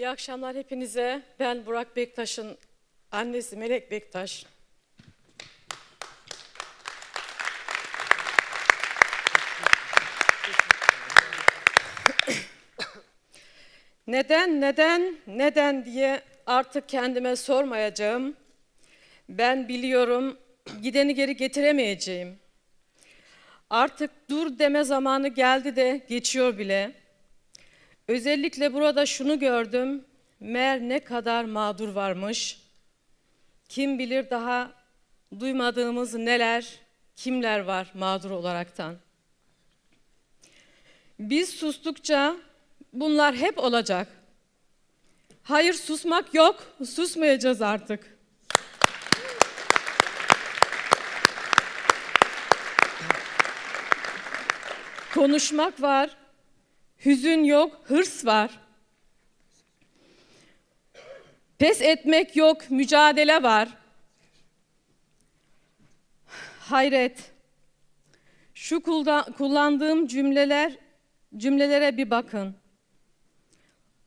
İyi akşamlar hepinize. Ben Burak Bektaş'ın annesi Melek Bektaş. Neden, neden, neden diye artık kendime sormayacağım. Ben biliyorum gideni geri getiremeyeceğim. Artık dur deme zamanı geldi de geçiyor bile. Özellikle burada şunu gördüm. Meğer ne kadar mağdur varmış. Kim bilir daha duymadığımız neler, kimler var mağdur olaraktan. Biz sustukça bunlar hep olacak. Hayır susmak yok, susmayacağız artık. Konuşmak var, hüzün yok, hırs var. Pes etmek yok, mücadele var. Hayret. Şu kullandığım cümleler cümlelere bir bakın.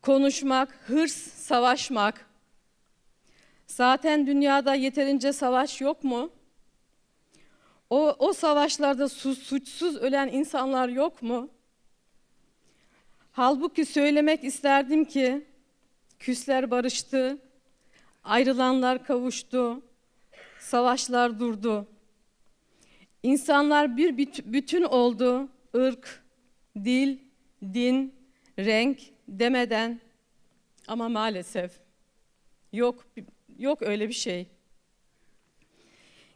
Konuşmak, hırs, savaşmak. Zaten dünyada yeterince savaş yok mu? O, o savaşlarda su- suçsuz ölen insanlar yok mu? Halbuki söylemek isterdim ki küsler barıştı, ayrılanlar kavuştu, savaşlar durdu. İnsanlar bir büt- bütün oldu, ırk, dil, din, renk demeden ama maalesef yok yok öyle bir şey.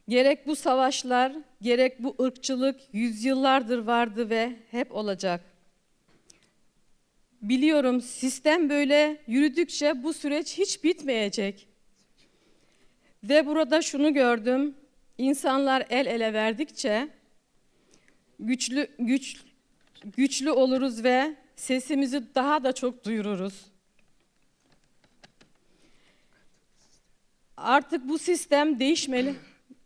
Gerek bu savaşlar, gerek bu ırkçılık yüzyıllardır vardı ve hep olacak. Biliyorum sistem böyle yürüdükçe bu süreç hiç bitmeyecek. Ve burada şunu gördüm. İnsanlar el ele verdikçe güçlü güç güçlü oluruz ve sesimizi daha da çok duyururuz. Artık bu sistem değişmeli.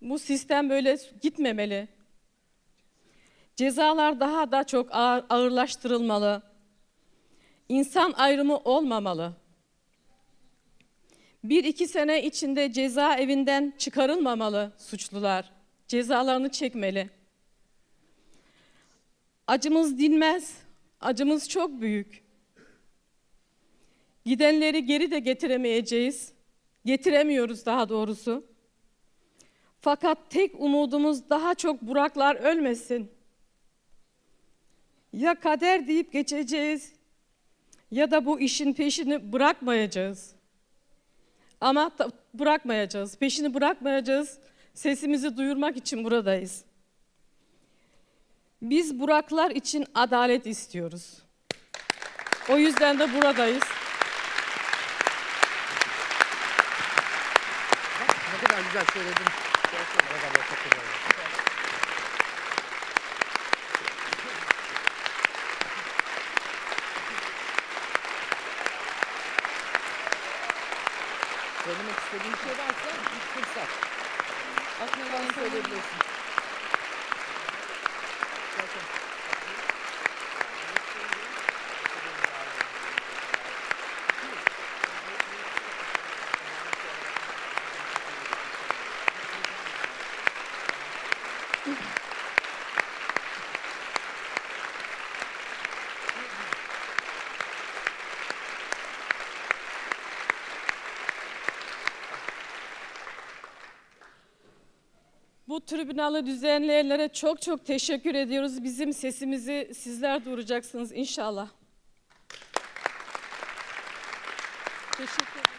Bu sistem böyle gitmemeli. Cezalar daha da çok ağır- ağırlaştırılmalı. İnsan ayrımı olmamalı. Bir iki sene içinde cezaevinden çıkarılmamalı suçlular. Cezalarını çekmeli. Acımız dinmez. Acımız çok büyük. Gidenleri geri de getiremeyeceğiz. Getiremiyoruz daha doğrusu. Fakat tek umudumuz daha çok Buraklar ölmesin. Ya kader deyip geçeceğiz ya da bu işin peşini bırakmayacağız. Ama bırakmayacağız, peşini bırakmayacağız. Sesimizi duyurmak için buradayız. Biz Buraklar için adalet istiyoruz. O yüzden de buradayız. Ne kadar güzel söyledin. Gerçekten ne kadar çok güzel. Söylemek istediğin şey varsa ilk fırsat. Aklına söyleyebilirsin. Zaten. Bu tribünalı düzenleyenlere çok çok teşekkür ediyoruz. Bizim sesimizi sizler duyuracaksınız inşallah. Teşekkür.